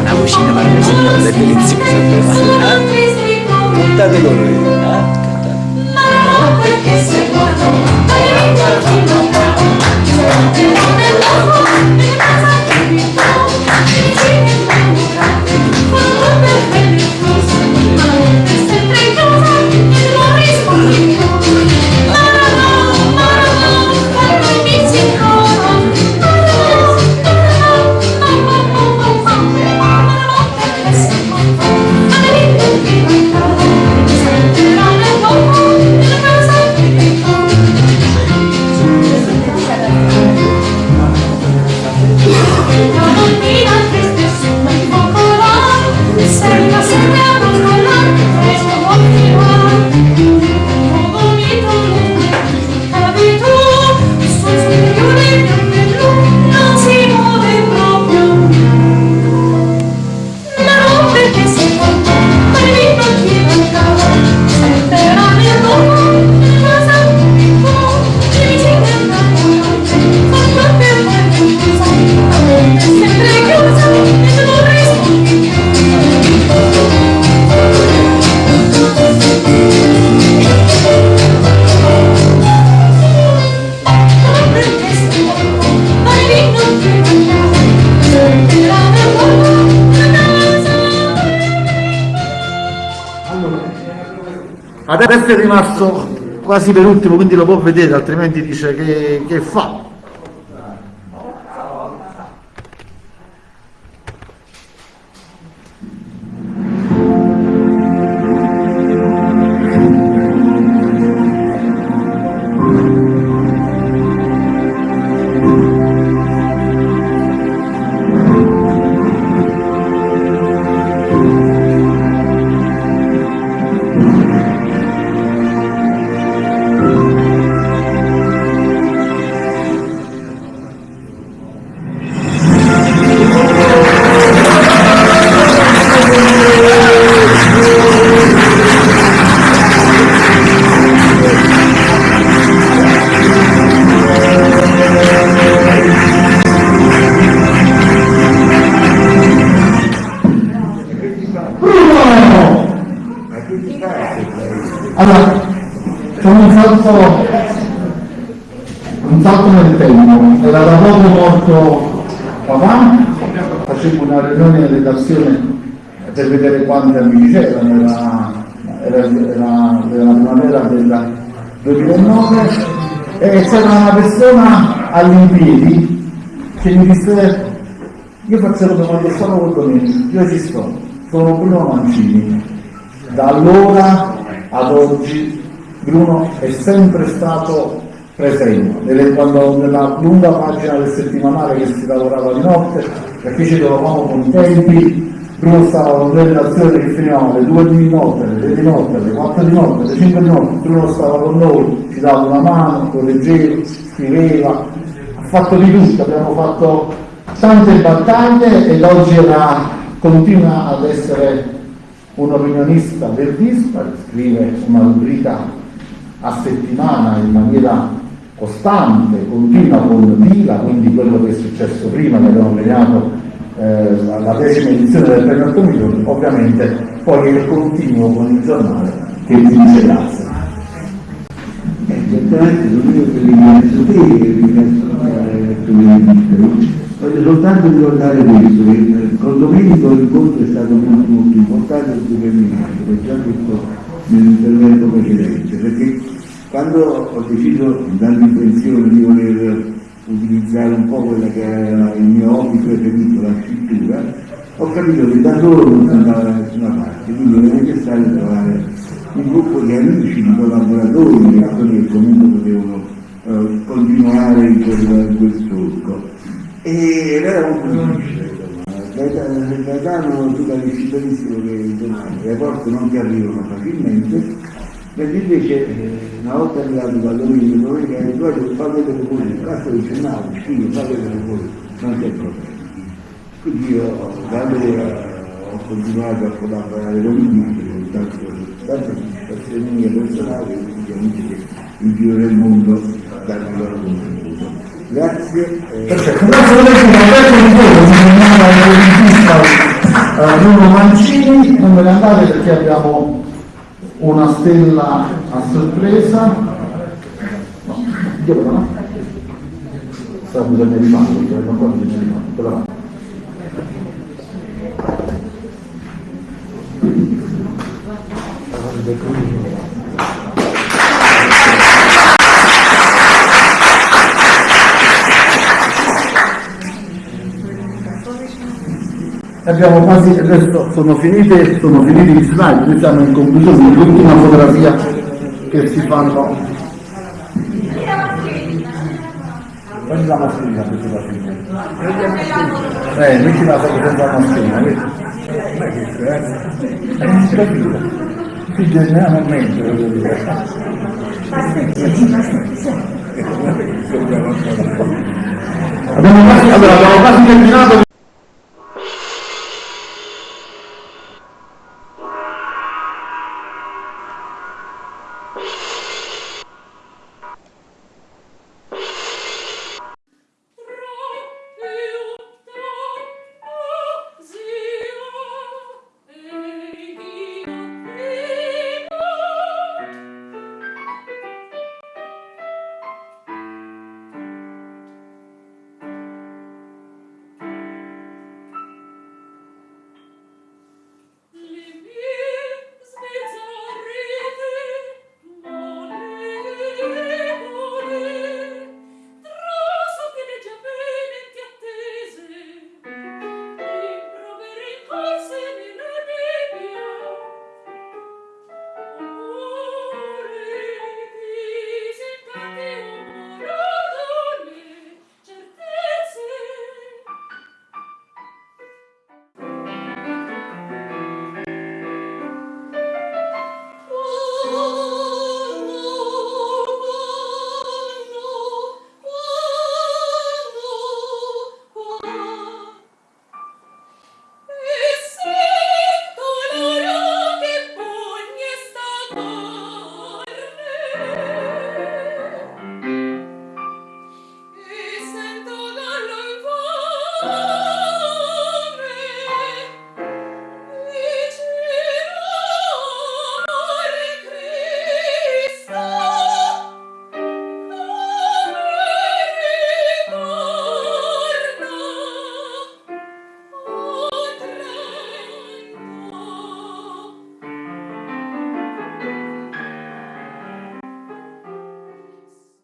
Una cucina maravillosa, deliziosa. Cantate con lui. Adesso è rimasto quasi per ultimo, quindi lo può vedere, altrimenti dice che, che fa. Un salto nel tempo, era da poco morto papà, facevo una riunione in redazione per vedere quanti amici c'erano, era, era, era, era la primavera del 2009 e c'era una persona all'impiedi che mi disse io faccio le domande solo con Domenico, io ci sto, sono Bruno Mancini. Da allora ad oggi Bruno è sempre stato presente, nelle- quando nella lunga pagina del settimanale che si lavorava di notte, perché ci trovavamo con i tempi, Bruno stava con le relazioni che finivano alle 2 di notte, alle 3 di notte, alle 4 di notte, alle 5 di notte, Bruno stava con noi, ci dava una mano, correggeva, scriveva, ha fatto di tutto, abbiamo fatto tante battaglie ed oggi era, continua ad essere un opinionista verdista, scrive una rubrica a settimana in maniera costante, continua con Vila, quindi quello che è successo prima, che abbiamo premiato eh, la la decima edizione del premio Arcomiglione, ovviamente poi è continuo con il giornale che ti dice grazie. Certamente non io che ringrazio te che ringrazio eh. Voglio soltanto ricordare questo, che con Domenico l'incontro è stato molto molto importante e determinante, l'ho già detto nell'intervento precedente, perché quando ho deciso dall'intenzione di voler utilizzare un po' quella che era il mio hobby preferito, la scrittura, ho capito che da solo non andava da nessuna parte, quindi era necessario trovare un gruppo di amici, di collaboratori, di persone che comunque potevano eh, continuare in quel, quel solco. E era molto difficile, insomma. Gaetano tu capisci benissimo che le porte non ti arrivano facilmente Mentre invece eh, una volta arrivato da Domenico, Domenico ha detto guarda fa vedere pure, il cazzo dice no, sì, fa vedere pure, non c'è problema. Quindi io da allora ho continuato a collaborare con lui, tanto, tanto per mie personali, ovviamente che in giro del mondo a dare il loro contributo. Grazie. eh, Perfetto, grazie a lei, adesso di voi, mi chiama il Bruno Mancini, non ve ne andate perché abbiamo una stella a sorpresa. No, dove va? Sta bisogna rifarlo, non qua bisogna rifarlo, quella va. Abbiamo quasi, adesso sono finite, sono finiti gli slide, noi siamo in conclusione, l'ultima fotografia che si fanno. Prendi la mascherina se la fine. Eh, metti la foto senza la mascherina, vedi? Che è? Eh, capito. Più generalmente, voglio dire. Abbiamo quasi, allora, abbiamo quasi terminato.